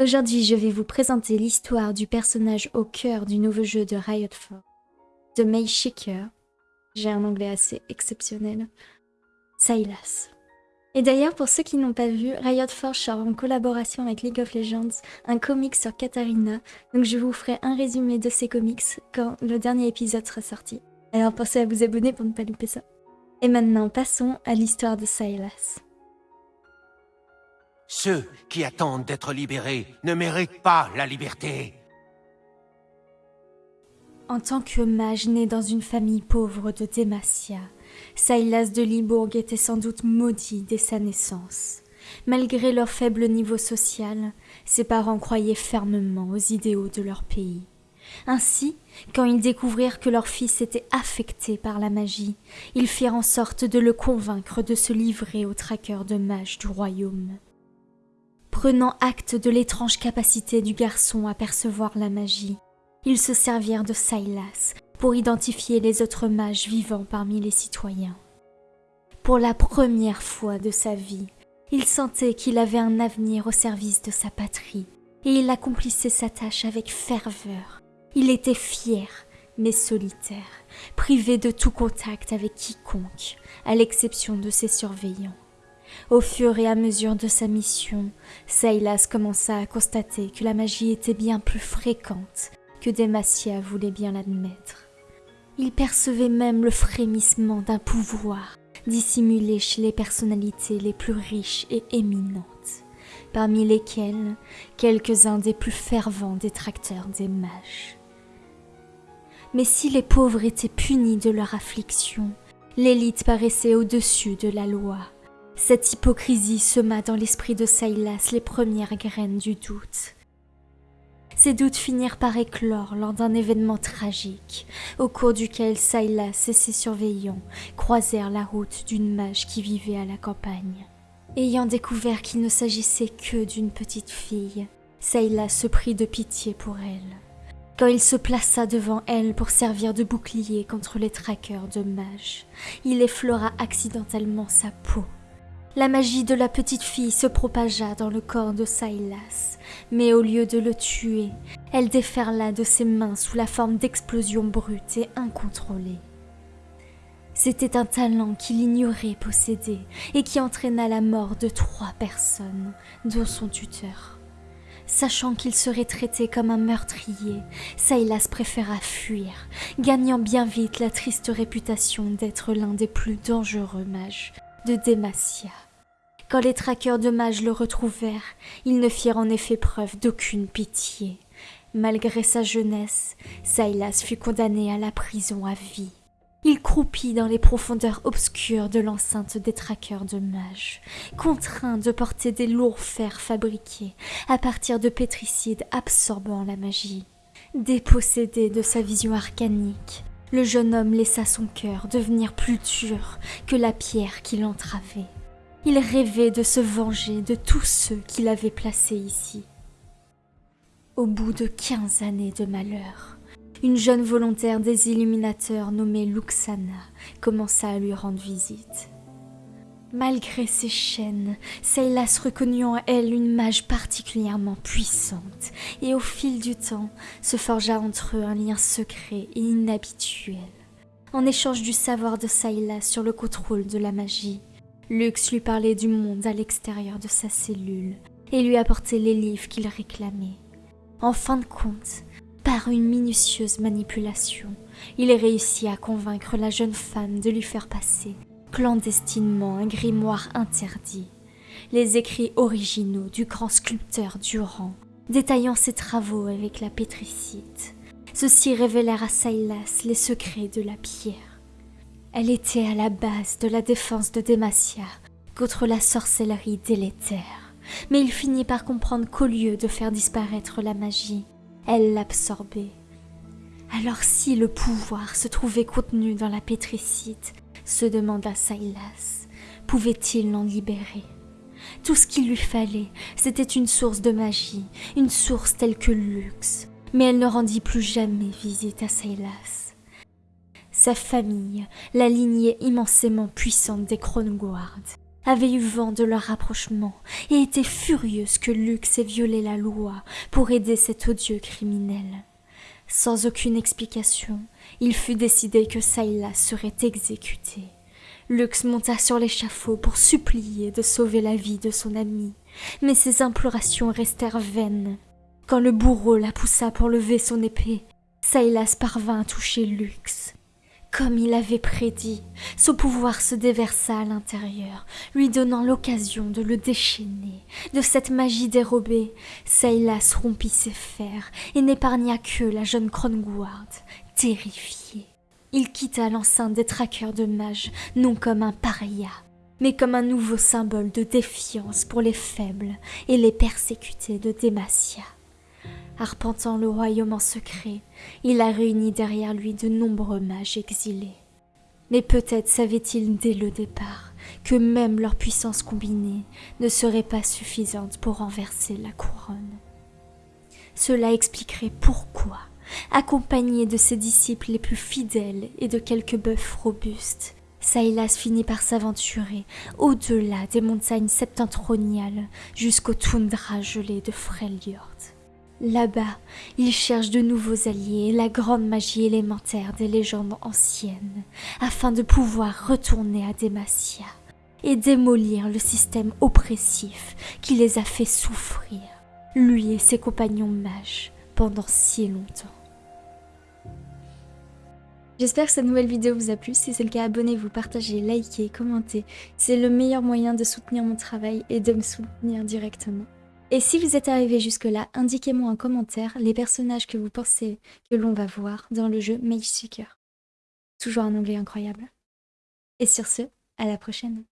Aujourd'hui, je vais vous présenter l'histoire du personnage au cœur du nouveau jeu de Riot Forge, The May Shaker. J'ai un anglais assez exceptionnel. Silas. Et d'ailleurs, pour ceux qui n'ont pas vu, Riot Forge sort en collaboration avec League of Legends un comic sur Katarina, donc je vous ferai un résumé de ces comics quand le dernier épisode sera sorti. Alors pensez à vous abonner pour ne pas louper ça. Et maintenant, passons à l'histoire de Silas. Ceux qui attendent d'être libérés ne méritent pas la liberté. En tant que mage né dans une famille pauvre de Demacia, Silas de Libourg était sans doute maudit dès sa naissance. Malgré leur faible niveau social, ses parents croyaient fermement aux idéaux de leur pays. Ainsi, quand ils découvrirent que leur fils était affecté par la magie, ils firent en sorte de le convaincre de se livrer aux traqueurs de mages du royaume. Prenant acte de l'étrange capacité du garçon à percevoir la magie, ils se servirent de Silas pour identifier les autres mages vivants parmi les citoyens. Pour la première fois de sa vie, il sentait qu'il avait un avenir au service de sa patrie, et il accomplissait sa tâche avec ferveur. Il était fier, mais solitaire, privé de tout contact avec quiconque, à l'exception de ses surveillants. Au fur et à mesure de sa mission, Silas commença à constater que la magie était bien plus fréquente que Demacia voulait bien l'admettre. Il percevait même le frémissement d'un pouvoir dissimulé chez les personnalités les plus riches et éminentes, parmi lesquelles quelques-uns des plus fervents détracteurs des mages. Mais si les pauvres étaient punis de leur affliction, l'élite paraissait au-dessus de la loi. Cette hypocrisie sema dans l'esprit de Silas les premières graines du doute, ces doutes finirent par éclore lors d'un événement tragique, au cours duquel Silas et ses surveillants croisèrent la route d'une mage qui vivait à la campagne. Ayant découvert qu'il ne s'agissait que d'une petite fille, Silas se prit de pitié pour elle. Quand il se plaça devant elle pour servir de bouclier contre les traqueurs de mages, il effleura accidentellement sa peau la magie de la petite fille se propagea dans le corps de Silas, mais au lieu de le tuer, elle déferla de ses mains sous la forme d'explosions brutes et incontrôlées. C'était un talent qu'il ignorait posséder et qui entraîna la mort de trois personnes, dont son tuteur. Sachant qu'il serait traité comme un meurtrier, Silas préféra fuir, gagnant bien vite la triste réputation d'être l'un des plus dangereux mages de Demacia. Quand les traqueurs de mages le retrouvèrent, ils ne firent en effet preuve d'aucune pitié. Malgré sa jeunesse, Silas fut condamné à la prison à vie. Il croupit dans les profondeurs obscures de l'enceinte des traqueurs de mages, contraint de porter des lourds fers fabriqués à partir de pétricides absorbant la magie. Dépossédé de sa vision arcanique, le jeune homme laissa son cœur devenir plus dur que la pierre qui l'entravait. Il rêvait de se venger de tous ceux qui l'avaient placé ici. Au bout de quinze années de malheur, une jeune volontaire des illuminateurs nommée Luxana commença à lui rendre visite. Malgré ses chaînes, Silas reconnut en elle une mage particulièrement puissante, et au fil du temps se forgea entre eux un lien secret et inhabituel. En échange du savoir de Silas sur le contrôle de la magie, Lux lui parlait du monde à l'extérieur de sa cellule et lui apportait les livres qu'il réclamait. En fin de compte, par une minutieuse manipulation, il réussit à convaincre la jeune femme de lui faire passer clandestinement un grimoire interdit, les écrits originaux du grand sculpteur Durand, détaillant ses travaux avec la pétricite. Ceux-ci révélèrent à Silas les secrets de la pierre. Elle était à la base de la défense de Demacia contre la sorcellerie délétère, mais il finit par comprendre qu'au lieu de faire disparaître la magie, elle l'absorbait. Alors si le pouvoir se trouvait contenu dans la pétricite, se demanda Silas. Pouvait-il l'en libérer? Tout ce qu'il lui fallait, c'était une source de magie, une source telle que Lux. Mais elle ne rendit plus jamais visite à Silas. Sa famille, la lignée immensément puissante des Kronguard, avait eu vent de leur rapprochement et était furieuse que Lux ait violé la loi pour aider cet odieux criminel. Sans aucune explication, il fut décidé que Sayla serait exécuté. Lux monta sur l'échafaud pour supplier de sauver la vie de son ami, mais ses implorations restèrent vaines. Quand le bourreau la poussa pour lever son épée, Saylas parvint à toucher Lux. Comme il avait prédit, son pouvoir se déversa à l'intérieur, lui donnant l'occasion de le déchaîner. De cette magie dérobée, Saylas rompit ses fers et n'épargna que la jeune Kronguard, terrifiée. Il quitta l'enceinte des traqueurs de mages, non comme un paria, mais comme un nouveau symbole de défiance pour les faibles et les persécutés de Demacia. Arpentant le royaume en secret, il a réuni derrière lui de nombreux mages exilés. Mais peut-être savait-il dès le départ que même leur puissance combinée ne serait pas suffisante pour renverser la couronne. Cela expliquerait pourquoi accompagné de ses disciples les plus fidèles et de quelques bœufs robustes. Saïlas finit par s'aventurer au-delà des montagnes septentrionales jusqu'au toundra gelé de Freljord. Là-bas, il cherche de nouveaux alliés la grande magie élémentaire des légendes anciennes, afin de pouvoir retourner à Demacia et démolir le système oppressif qui les a fait souffrir, lui et ses compagnons mages, pendant si longtemps. J'espère que cette nouvelle vidéo vous a plu. Si c'est le cas, abonnez-vous, partagez, likez, commentez. C'est le meilleur moyen de soutenir mon travail et de me soutenir directement. Et si vous êtes arrivé jusque-là, indiquez-moi en commentaire les personnages que vous pensez que l'on va voir dans le jeu Mage Seeker. Toujours un anglais incroyable. Et sur ce, à la prochaine.